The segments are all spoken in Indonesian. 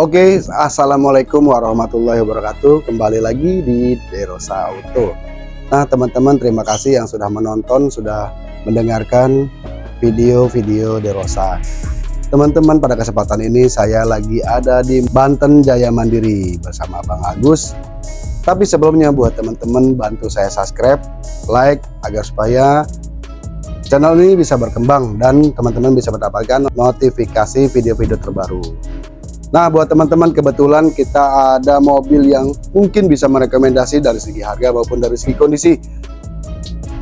Oke, assalamualaikum warahmatullahi wabarakatuh. Kembali lagi di Derosa Auto. Nah, teman-teman, terima kasih yang sudah menonton, sudah mendengarkan video-video Derosa. Teman-teman, pada kesempatan ini saya lagi ada di Banten Jaya Mandiri bersama Bang Agus. Tapi sebelumnya buat teman-teman bantu saya subscribe, like agar supaya channel ini bisa berkembang dan teman-teman bisa mendapatkan notifikasi video-video terbaru. Nah buat teman-teman kebetulan kita ada mobil yang mungkin bisa merekomendasi dari segi harga maupun dari segi kondisi.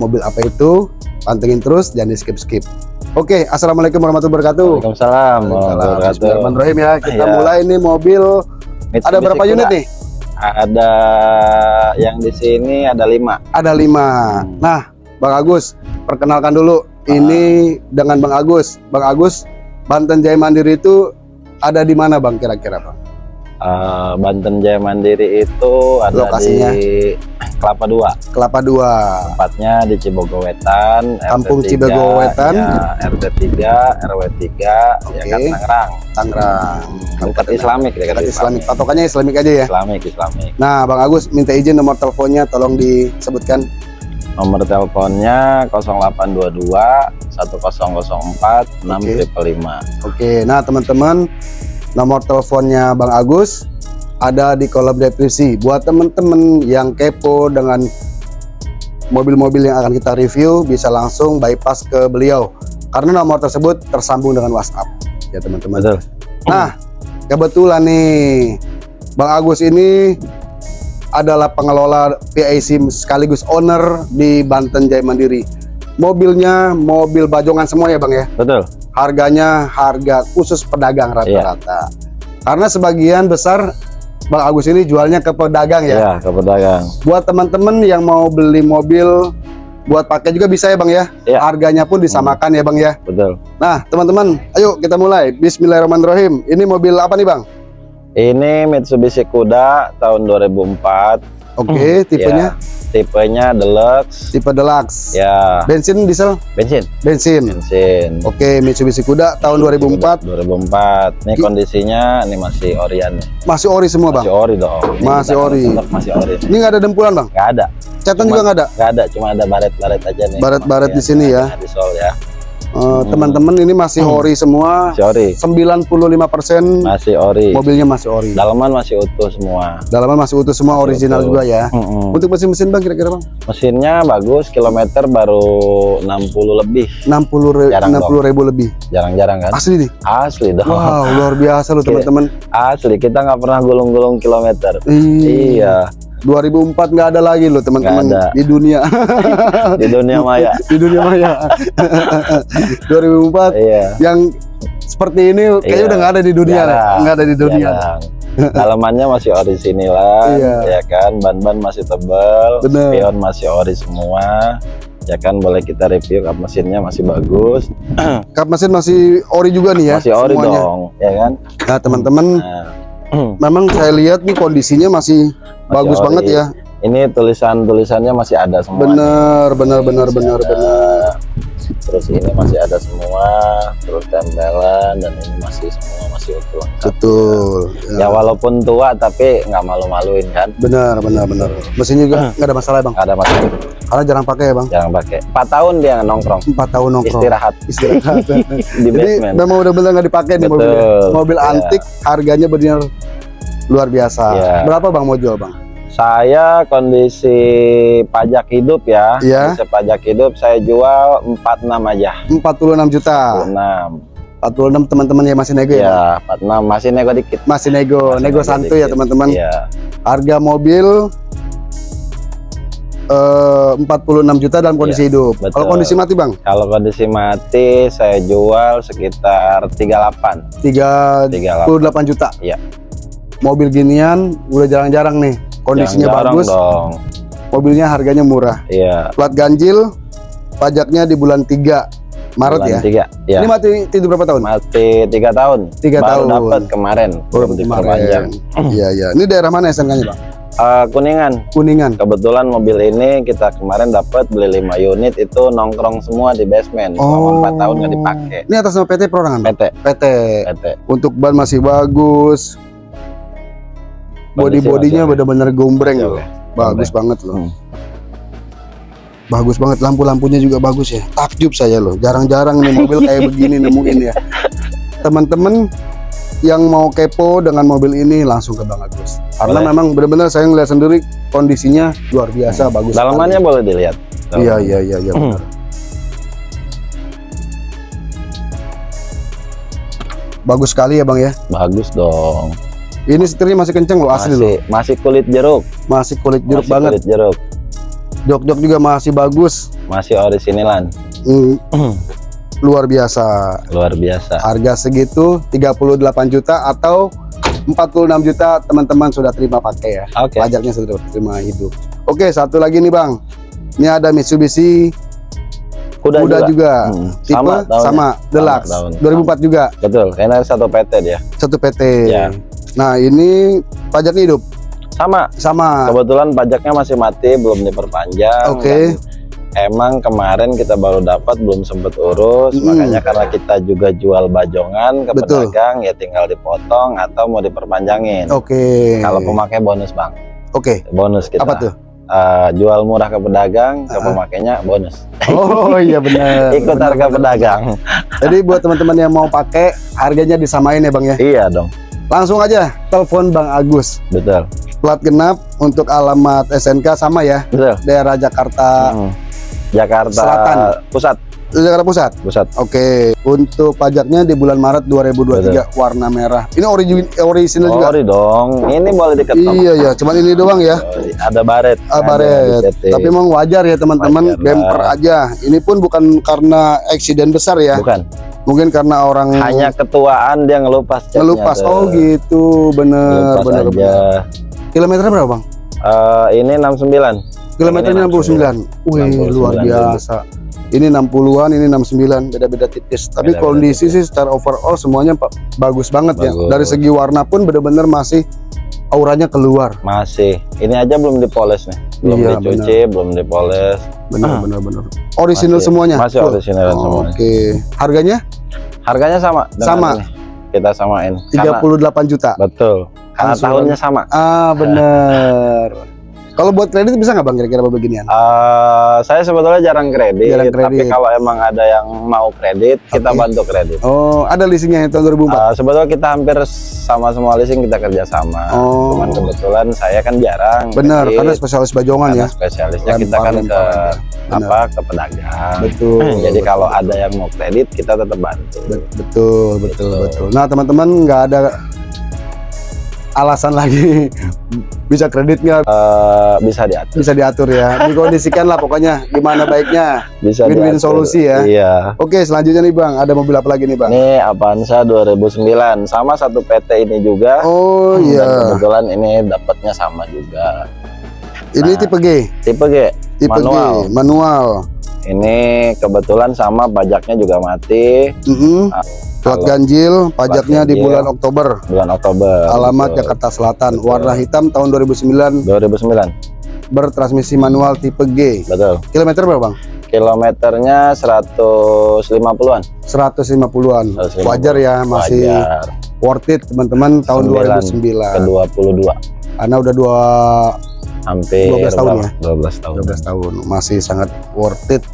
Mobil apa itu? Pantengin terus jangan di skip skip Oke Assalamualaikum warahmatullahi wabarakatuh. Waalaikumsalam Bismillahirrahmanirrahim ya. Kita ya. mulai ini mobil. Mitsubishi ada berapa unit nih? Ada yang di sini ada lima. Ada lima. Hmm. nah Bang Agus perkenalkan dulu. Ah. ini dengan Bang Agus. Bang Agus Banten Jaya Mandiri itu ada di mana bang kira-kira bang? Uh, Banten Jaya Mandiri itu ada Lokasinya? di Kelapa Dua. Kelapa Dua. Tempatnya di Cibogowetan. Kampung Cibogowetan. Ya, RT 3, RW 3, okay. ya kan Tangerang. Tangerang. Tempat Islamik, dekat Islamik. Islamik. Patokannya Islamik aja ya. Islamik, Islamik. Nah, Bang Agus minta izin nomor teleponnya, tolong disebutkan. Nomor teleponnya 0822 1004 6555. Oke, nah teman-teman nomor teleponnya Bang Agus ada di kolom deskripsi. Buat teman-teman yang kepo dengan mobil-mobil yang akan kita review bisa langsung bypass ke beliau karena nomor tersebut tersambung dengan WhatsApp ya teman-teman. Nah, kebetulan nih Bang Agus ini adalah pengelola PIC sekaligus owner di Banten Jaya Mandiri. Mobilnya mobil bajongan semua ya Bang ya? Betul. Harganya harga khusus pedagang rata-rata. Iya. Karena sebagian besar Bang Agus ini jualnya ke pedagang ya? Iya, ke pedagang. Buat teman-teman yang mau beli mobil buat pakai juga bisa ya Bang ya? Iya. Harganya pun disamakan hmm. ya Bang ya? Betul. Nah teman-teman, ayo kita mulai. Bismillahirrahmanirrahim. Ini mobil apa nih Bang? Ini Mitsubishi Kuda tahun 2004. Oke, okay, hmm. tipenya? Ya, tipenya deluxe. Tipe deluxe. Ya. Bensin, diesel? Bensin. Bensin. Bensin. Oke, okay, Mitsubishi Kuda tahun 2004. 2004. Ini kondisinya ini masih orian nih. Masih ori semua, Bang? Masih ori dong. Ini masih ori. Masih ori. Ini nggak ada dempulan, Bang? Nggak ada. Catatan juga nggak ada? Nggak ada, cuma ada baret-baret aja nih. Baret-baret di sini ya. Di sol ya. Eh, teman-teman uh, ini masih hmm. ori semua. Masih ori. 95% masih ori. Mobilnya masih ori. Dalaman masih utuh semua. Dalaman masih utuh semua, masih original utuh. juga ya. Hmm. Untuk mesin-mesin Bang kira-kira Bang? Mesinnya bagus, kilometer baru 60 lebih. 60 re Jarang 60 ribu lebih. Jarang-jarang kan? Asli nih. Asli dong. Wow, luar biasa loh teman-teman. Asli, kita nggak pernah gulung-gulung kilometer. Iya. 2004 nggak ada lagi loh teman-teman di dunia di dunia maya di dunia maya 2004 iya. yang seperti ini kayaknya iya. udah nggak ada di dunia nggak ada di dunia dalamannya masih orisinil iya. ya kan ban-ban masih tebal Bener. spion masih ori semua ya kan boleh kita review kap mesinnya masih bagus kap mesin masih ori juga nih ya masih ori semuanya. dong ya kan nah teman-teman nah. memang saya lihat nih kondisinya masih bagus banget ya. Ini tulisan-tulisannya masih ada semua. Bener bener bener bener bener. Terus ini masih ada semua terus tempelan dan ini masih semua masih utuh betul ya. ya. walaupun tua tapi nggak malu-maluin kan? Benar benar benar mesin juga nggak ada masalah bang? Nggak ada masalah. Karena jarang pakai ya bang? Jarang pakai. Empat tahun dia nongkrong. Empat tahun nongkrong. Istirahat. Istirahat. Di jadi memang udah benar nggak dipakai nih mobilnya. Mobil ya. antik harganya benar luar biasa. Ya. berapa bang mau jual bang saya kondisi pajak hidup ya. Iya. pajak hidup saya jual 46 aja. 46 juta. 46. 46 teman-teman ya masih nego ya? Iya, 46 masih nego dikit. Masih nego, masih nego, nego santuy ya teman-teman. Iya. Harga mobil eh, uh, 46 juta dalam kondisi iya, hidup. Kalau kondisi mati, Bang? Kalau kondisi mati saya jual sekitar 38. 3 38 juta. Iya. Mobil ginian udah jarang-jarang nih kondisinya bagus. dong. mobilnya harganya murah. Iya. Plat ganjil pajaknya di bulan 3 Maret bulan ya? 3, ya ini mati tidur berapa tahun? mati tiga tahun. Tiga tahun. dapat kemarin baru kemarin. iya iya. Ini daerah mana SNK nya Bang? Uh, kuningan. Kuningan. Kebetulan mobil ini kita kemarin dapat beli 5 unit itu nongkrong semua di basement. Oh. selama 4 tahun nggak dipakai. Ini atas nama PT perorangan? PT PT PT untuk ban masih bagus body bodinya bener-bener gombreng loh. bagus banget loh. Hmm. bagus banget. Lampu-lampunya juga bagus ya. Takjub saya loh. Jarang-jarang nih mobil kayak begini nemuin ya. Teman-teman yang mau kepo dengan mobil ini langsung ke Bang Agus. Karena boleh. memang benar-benar saya ngeliat sendiri kondisinya luar biasa hmm. bagus dalamannya boleh dilihat. Iya iya iya iya benar. Bagus sekali ya Bang ya? Bagus dong ini setirnya masih kenceng loh asli loh. Masih kulit jeruk. Masih kulit jeruk masih banget. Kulit jeruk. Jok-jok juga masih bagus. Masih originalan. Hmm. Luar biasa. Luar biasa. Harga segitu 38 juta atau 46 juta teman-teman sudah terima pakai ya. Oke. Okay. Pajaknya sudah terima hidup. Oke, satu lagi nih Bang. Ini ada Mitsubishi Kuda, Kuda juga, juga. Hmm. tipe sama, sama Deluxe sama, 2004 juga. Betul, karena satu PT dia. Satu PT. Ya. Nah, ini pajaknya hidup. Sama. Sama. Kebetulan pajaknya masih mati, belum diperpanjang. Oke. Okay. Emang kemarin kita baru dapat, belum sempat urus. Hmm. Makanya karena kita juga jual bajongan ke Betul. pedagang, ya tinggal dipotong atau mau diperpanjangin. Oke. Okay. Kalau pemakai bonus bang. Oke. Okay. Bonus kita. Apa tuh? Uh, jual murah ke pedagang, ke uh pemakainya bonus. Oh iya benar. Ikut bener, harga bener. pedagang. Jadi buat teman-teman yang mau pakai, harganya disamain ya bang ya? Iya dong. Langsung aja telepon Bang Agus. Betul. Plat genap untuk alamat SNK sama ya. Betul. Daerah Jakarta. Hmm. Jakarta Selatan. Pusat. Jakarta Pusat. Pusat. Oke. Untuk pajaknya di bulan Maret 2023 Betul. warna merah. Ini origin original juga. Ori dong. Ini boleh diketok. Iya ya, cuman ini doang ya. Ada baret. Ah, baret. Tapi memang wajar ya teman-teman, bumper aja. Ini pun bukan karena eksiden besar ya. Bukan mungkin karena orang hanya ketuaan dia ngelupas ngelupas. oh gitu. Bener bener, bener. Kilometernya berapa bang? Uh, ini 69 kilometernya 69 wih luar biasa. Ini 60-an ini 69 beda-beda tipis. Tapi beda, kondisi beda, sih secara overall semuanya bagus banget ya. bagus. ya dari segi warna pun bener-bener masih auranya keluar. Masih. Ini aja belum dipoles nih. Belum iya, dicuci bener. belum dipoles. Benar benar benar. Original masih, semuanya? Masih original oh, semuanya oke. okay. harganya? Harganya sama sama. ini. kita samain. 38 Karena, juta. Betul. Karena tahunnya sama. Ah benar kalau buat kredit bisa nggak bang kira-kira beginian? Uh, saya sebetulnya jarang kredit, jarang kredit, tapi kalau emang ada yang mau kredit, okay. kita bantu kredit. Oh, ada leasingnya tahun 2004? Uh, sebetulnya kita hampir sama semua leasing kita kerjasama. Oh. Cuman kebetulan saya kan jarang. Benar, karena spesialis bajongan ya. Spesialisnya kita kan ke apa ke pedagang. Betul. Jadi betul. kalau ada yang mau kredit, kita tetap bantu. Betul, betul, betul. betul. Nah teman-teman nggak ada alasan lagi bisa kredit nggak? Uh, bisa diatur. Bisa diatur ya. Dikondisikan lah pokoknya gimana baiknya. Bisa win-win solusi ya. Iya. Oke, selanjutnya nih Bang, ada mobil apa lagi nih Bang? Ini Avanza 2009 sama satu PT ini juga. Oh iya. Dan kebetulan ini dapatnya sama juga. Ini nah, tipe G. Tipe G. Tipe manual. G, manual. Ini kebetulan sama pajaknya juga mati. Mm -hmm. nah, Plat ganjil, pajaknya ganjil, di bulan Oktober. Bulan Oktober. Alamat betul. Jakarta Selatan. Betul. Warna hitam tahun 2009. 2009. Bertransmisi manual tipe G. Betul. Kilometer berapa, Bang? Kilometernya 150-an. 150-an. Wajar ya, masih Wajar. worth it teman-teman tahun 2009. Ke 22. Karena udah dua hampir 12 tahun ya. 12 tahun. 12 tahun. Masih sangat worth it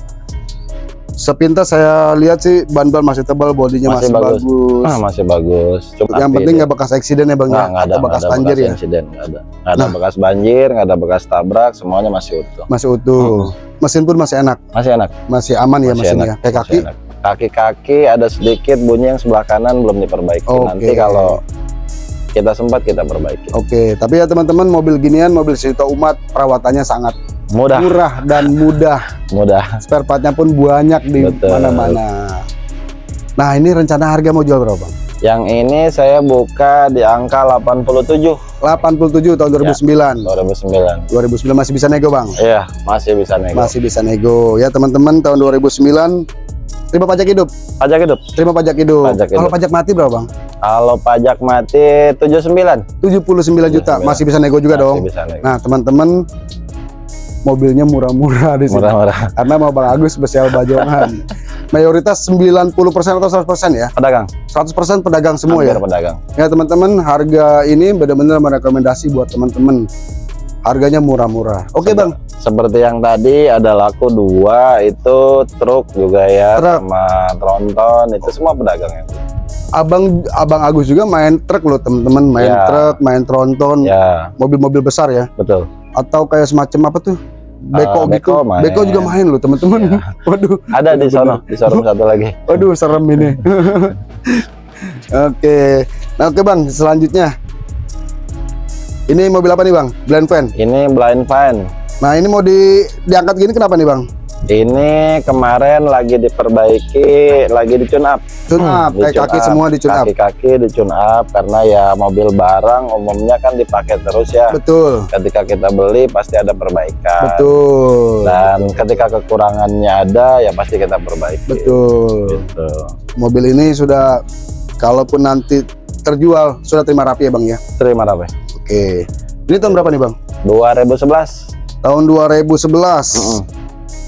sepintas saya lihat sih ban-ban masih tebal bodinya masih, masih bagus. bagus ah, masih bagus Cuma yang penting nggak bekas eksiden ya bang ya? nggak ada bekas ada banjir bekas ya nggak ada nggak ada nah. bekas banjir nggak ada bekas tabrak semuanya masih utuh masih utuh hmm. mesin pun masih enak masih enak masih aman ya masih ya mesinnya kayak kaki kaki-kaki ada sedikit bunyi yang sebelah kanan belum diperbaiki okay. nanti kalau kita sempat kita perbaiki. Oke, tapi ya teman-teman mobil ginian, mobil Sito Umat perawatannya sangat mudah, murah dan mudah. mudah. Spare partnya pun banyak di mana-mana. Nah, ini rencana harga mau jual berapa, Bang? Yang ini saya buka di angka 87. 87 tahun 2009. Ya, 2009. 2009 masih bisa nego, Bang? Iya, masih bisa nego. Masih bisa nego. Ya, teman-teman, tahun 2009 terima pajak hidup. Pajak hidup. Terima pajak hidup. Pajak hidup. Kalau pajak mati berapa, Bang? Kalau pajak mati 79. 79 juta. 79. Masih bisa nego juga Masih dong. Bisa nego. Nah, teman-teman mobilnya murah-murah di sini. Murah-murah. Karena mau Bang Agus spesial bajongan. mayoritas 90% atau 100% ya pedagang 100% pedagang semua Hampir ya pedagang ya teman-teman harga ini benar-benar merekomendasi buat teman-teman harganya murah-murah oke Sebe- bang seperti yang tadi ada laku dua itu truk juga ya Truk. sama tronton itu semua pedagang yang abang abang Agus juga main truk loh teman-teman. Main Ya. truk main tronton ya. mobil-mobil besar ya. Betul. Atau kayak semacam apa tuh? Beko Ah, gitu. Beko main. beko juga main loh teman-teman. Ya. waduh. Ada di sono di showroom satu lagi. Waduh serem ini. Oke. Nah oke bang selanjutnya. Ini mobil apa nih bang? Blind van ini blind van nah ini mau di diangkat gini kenapa nih bang ini kemarin lagi diperbaiki lagi di tune up. Tune up Di kayak tune kaki up. semua di tune up. Kaki-kaki di tune up karena ya mobil barang umumnya kan dipakai terus ya. Betul. Ketika kita beli pasti ada perbaikan. Betul. Dan ketika kekurangannya ada ya pasti kita perbaiki. Betul. Gitu. Mobil ini sudah kalaupun nanti terjual sudah terima rapi ya bang ya? Terima kasih oke. Ini tahun berapa nih bang? 2011 tahun 2011 Mm-mm.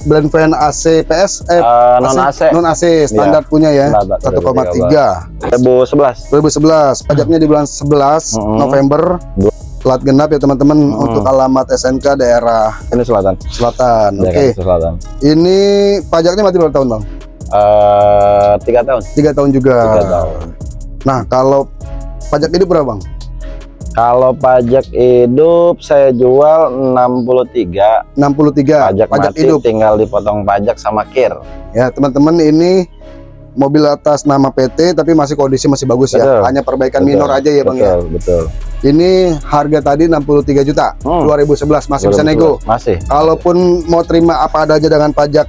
Blend van AC PS eh Eh, non AC non AC standar punya ya Standar, 1,3 2011 2011 pajaknya di bulan 11 Mm-mm. November. Dua- plat genap ya teman-teman Mm. untuk alamat SNK daerah ini selatan. selatan oke. Jakarta selatan. Ini pajaknya mati berapa tahun bang? Eh, tiga tahun. Tiga tahun juga. Tiga tahun. Nah kalau pajak hidup berapa bang kalau pajak hidup saya jual 63 63 pajak, mati hidup. tinggal dipotong pajak sama kir. Ya teman-teman ini mobil atas nama PT tapi masih kondisi masih bagus ya. Betul. hanya perbaikan Betul, minor aja ya bang ya. Betul betul. Ini harga tadi 63 juta Hmm. 2011 masih bisa nego. masih. Kalaupun mau terima apa ada aja dengan pajak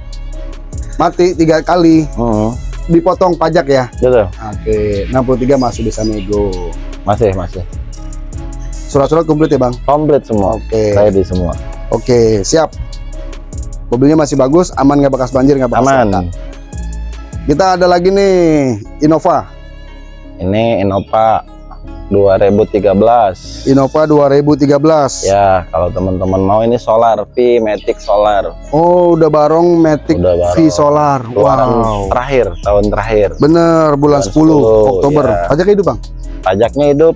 mati tiga kali Hmm, dipotong pajak ya. Betul. Oke 63 masih bisa nego. Masih masih surat-surat komplit ya bang? Komplit semua. Oke. Ready semua. Oke siap. Mobilnya masih bagus aman nggak bekas banjir nggak bekas aman. laka. kita ada lagi nih Innova. Ini Innova 2013 Innova 2013 ya kalau teman-teman mau ini solar V Matic solar. Oh udah barong Matic Udah barong. V Solar. Keluaran wow. terakhir tahun terakhir. Bener bulan, Bulan 10, 10, Oktober. ya. pajaknya hidup bang? Pajaknya hidup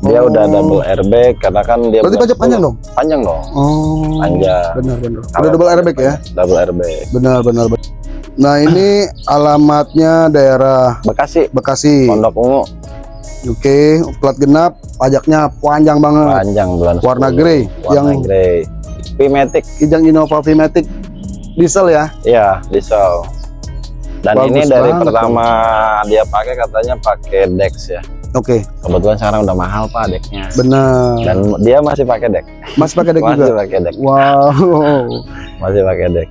dia Oh. udah double airbag karena kan dia berarti pajak 10. panjang dong? Panjang dong. Oh. Panjang. benar benar. Udah double airbag ya? double airbag. Benar benar benar. nah ini alamatnya daerah Bekasi. Bekasi. Pondok Ungu. Oke plat genap pajaknya panjang banget. Panjang bulan Warna 10. grey, warna yang- grey. V-Matic kijang Innova V-Matic diesel ya? Iya, diesel. Dan Bagus ini dari pertama dia pakai katanya pakai Dex ya. Oke Kebetulan sekarang udah mahal pak Dexnya. benar Dan dia masih pakai Dex. Mas pakai deck Masih juga pakai Dex. wow Masih pakai Dex.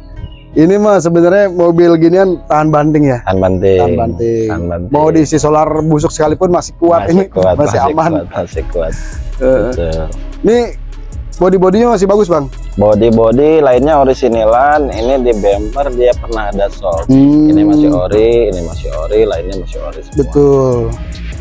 ini mah sebenarnya mobil ginian tahan banting ya Tahan banting. tahan banting Tahan banting. mau diisi solar busuk sekalipun masih kuat masih ini kuat, masih, aman Kuat, masih kuat. Betul. ini body bodinya masih bagus bang Body-body lainnya originalan. Ini di bumper dia pernah ada sol. Hmm, Ini masih ori, ini masih ori, lainnya masih ori semua. betul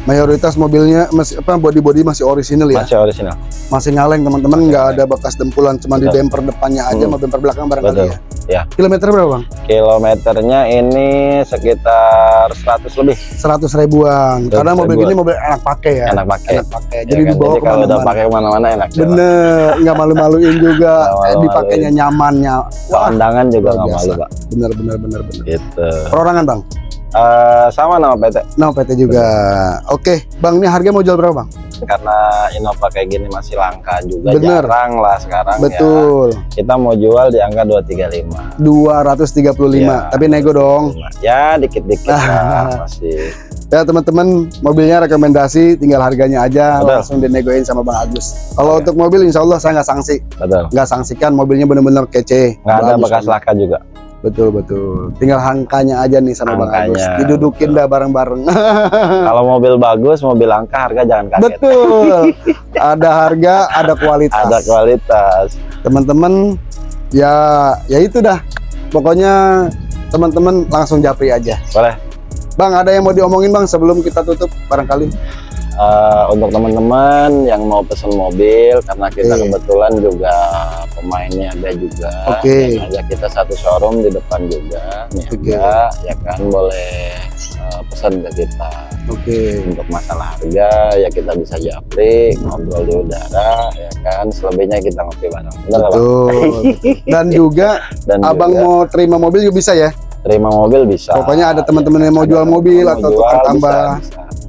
mayoritas mobilnya masih apa body body masih orisinil ya Masih original. masih nyaleng teman-teman nggak ada bekas dempulan cuma di bumper depannya aja Hmm. sama bumper belakang barangkali Betul. ya Ya. kilometer berapa bang Kilometernya ini sekitar 100 lebih. 100 ribuan 100 karena mobil ribuan. gini mobil enak pakai ya Enak pakai. enak pakai Ya jadi kan? dibawa Jadi kalau udah pakai ke mana-mana enak bener nggak malu-maluin juga eh, malu-maluin. dipakainya nyamannya wah Kondangan juga nggak malu pak. bener bener bener bener Gitu. perorangan bang Eh, sama nama PT. nah PT juga oke bang ini harga mau jual berapa bang Karena Innova kayak gini masih langka juga. Bener. Jarang lah sekarang betul ya. Kita mau jual di angka 235. 235 Ya, tapi nego dong 235. Ya dikit-dikit lah masih. ya teman-teman mobilnya rekomendasi tinggal harganya aja Betul. langsung dinegoin sama Bang Agus kalau Oke. untuk mobil insya Allah saya nggak sanksi Betul. nggak sanksikan mobilnya bener-bener kece Nggak ada bekas banget. laka juga. Betul betul tinggal angkanya aja nih sama Bang Agus didudukin betul. dah bareng-bareng Kalau mobil bagus, mobil langka harga jangan kaget. betul ada harga ada kualitas Ada kualitas. teman-teman ya ya itu dah pokoknya teman-teman langsung japri aja Boleh. Bang ada yang mau diomongin Bang sebelum kita tutup barangkali uh, untuk teman-teman yang mau pesan mobil karena kita okay. kebetulan juga pemainnya ada juga okay. ada kita satu showroom di depan juga okay. ada ya kan boleh uh, pesan ke kita oke okay. untuk masalah harga ya kita bisa japri ngobrol di udara ya kan selebihnya kita ngopi bareng Benar betul dan juga dan abang juga, mau terima mobil juga bisa ya terima mobil bisa pokoknya ada teman-teman yang mau jual mobil atau tukar tambah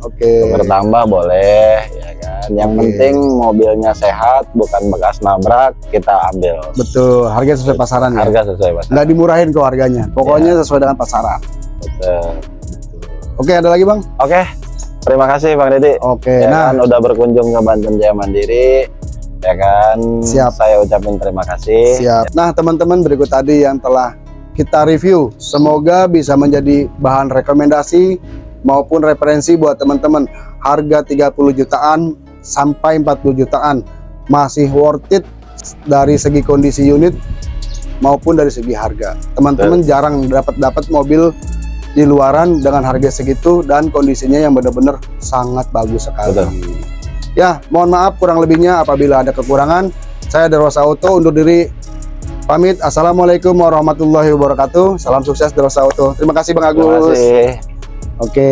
Oke. Okay. Bertambah boleh, ya kan. Yang okay. penting mobilnya sehat, bukan bekas nabrak, kita ambil. Betul. Harga sesuai pasaran ya. Harga sesuai pasaran. Nggak dimurahin kok harganya. Pokoknya ya. sesuai dengan pasaran. Betul. Oke, ada lagi bang? Oke. Terima kasih Bang Deddy. Oke. Ya nah, kan, udah berkunjung ke Banten Jaya Mandiri. Ya kan. Siap. Saya ucapin terima kasih. Siap. Nah, teman-teman berikut tadi yang telah kita review. Semoga bisa menjadi bahan rekomendasi maupun referensi buat teman-teman. Harga 30 jutaan sampai 40 jutaan. Masih worth it dari segi kondisi unit maupun dari segi harga. Teman-teman jarang dapat dapat mobil di luaran dengan harga segitu dan kondisinya yang benar-benar sangat bagus sekali. Betul. ya mohon maaf kurang lebihnya apabila ada kekurangan. Saya Derosa Auto undur diri pamit. Assalamualaikum warahmatullahi wabarakatuh. Salam sukses Derosa Auto. Terima kasih Bang Agus. Terima kasih. Oke.